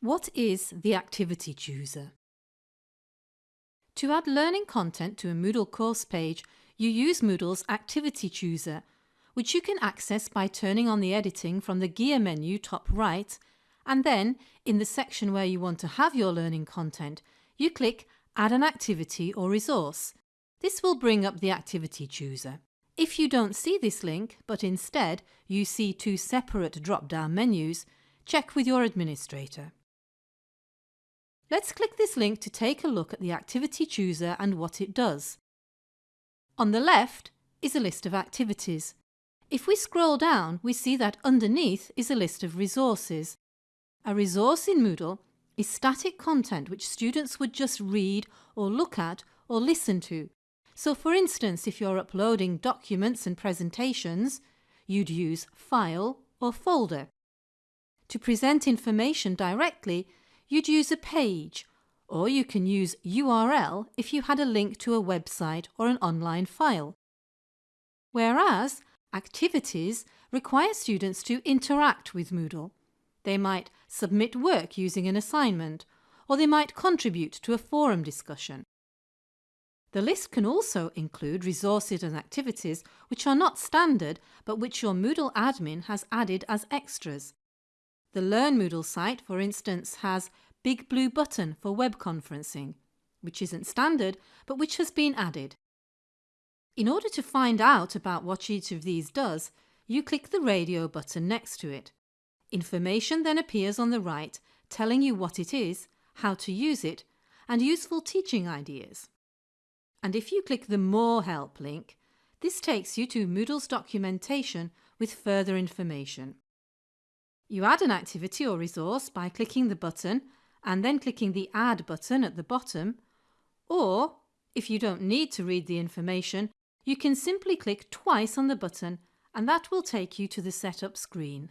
What is the Activity Chooser? To add learning content to a Moodle course page, you use Moodle's Activity Chooser, which you can access by turning on the editing from the gear menu top right and then, in the section where you want to have your learning content, you click Add an activity or resource. This will bring up the Activity Chooser. If you don't see this link, but instead you see two separate drop-down menus, check with your administrator. Let's click this link to take a look at the Activity Chooser and what it does. On the left is a list of activities. If we scroll down, we see that underneath is a list of resources. A resource in Moodle is static content which students would just read or look at or listen to. So for instance, if you're uploading documents and presentations, you'd use File or Folder. To present information directly, you'd use a page, or you can use URL if you had a link to a website or an online file. Whereas activities require students to interact with Moodle. They might submit work using an assignment, or they might contribute to a forum discussion. The list can also include resources and activities which are not standard but which your Moodle admin has added as extras. The Learn Moodle site, for instance, has Big Blue Button for web conferencing, which isn't standard but which has been added. In order to find out about what each of these does, you click the radio button next to it. Information then appears on the right telling you what it is, how to use it and useful teaching ideas. And if you click the More Help link, this takes you to Moodle's documentation with further information. You add an activity or resource by clicking the button and then clicking the Add button at the bottom, or if you don't need to read the information, you can simply click twice on the button and that will take you to the setup screen.